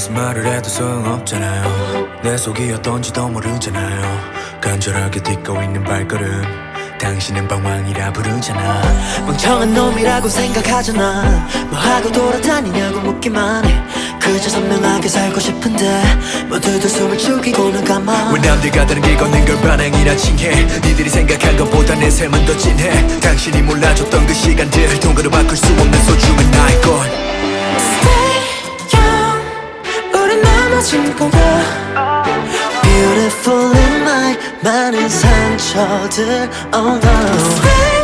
무슨 말을 해도 소용없잖아요. 내 속이 어떤지도 모르잖아요. 간절하게 딛고 있는 발걸음. 당신은 방황이라 부르잖아. 멍청한 놈이라고 생각하잖아. 뭐하고 돌아다니냐고 묻기만 해. 그저 선명하게 살고 싶은데 모두들 숨을 죽이고는 가만. 왜 남들과 다른 길 걷는 걸 반항이라 칭해. 니들이 생각한 것보다 내 삶은 더 진해. 당신이 몰라줬던 그 시간들 돈으로 바꿀 수 없는 소중한 나의 것 많은 상처들 Oh no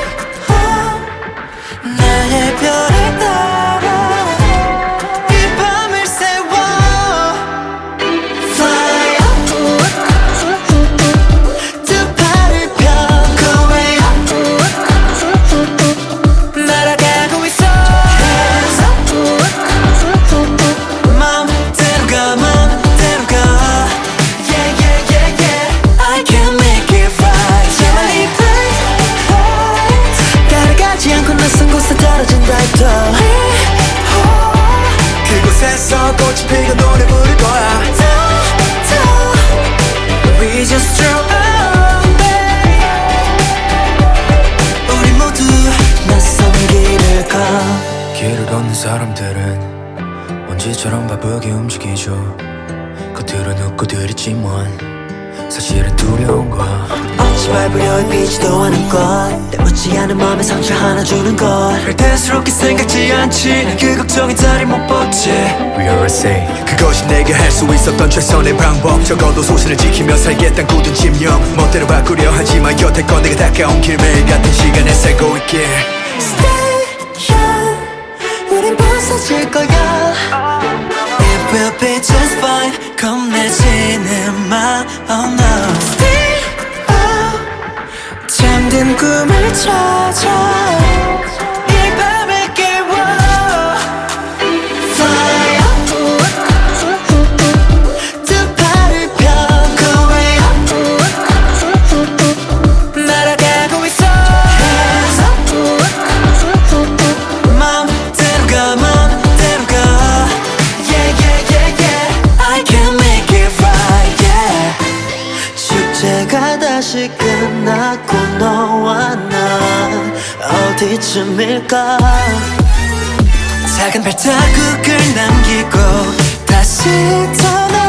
그곳에서 꽃이 피고 노래 부를 거야. We just drove away 우리 모두 낯선 길을 가. 길을 걷는 사람들은 먼지처럼 바쁘게 움직이죠. 겉으로는 웃고 들이지만 사실은 두려운 어찌 밟으려 해비지도 않은 것. 때묻지 않은 마음에 상처 하나 주는 것. 별대스럽게 생각지 않지. 그 걱정이 다리 못 뻗지. We are safe. 그것이 내게 할 수 있었던 최선의 방법. 적어도 소신을 지키며 살겠단 굳은 집념 멋대로 바꾸려 하지만 여태 건 내가 다가온 길 매일 같은 시간에 살고 있길. Stay young 우린 부서질 거야. It will be just fine. 겁내지는 마 Oh no 꿈을 찾 다시 끝나고 너와 나 어디쯤일까? 작은 발자국을 남기고 다시 떠나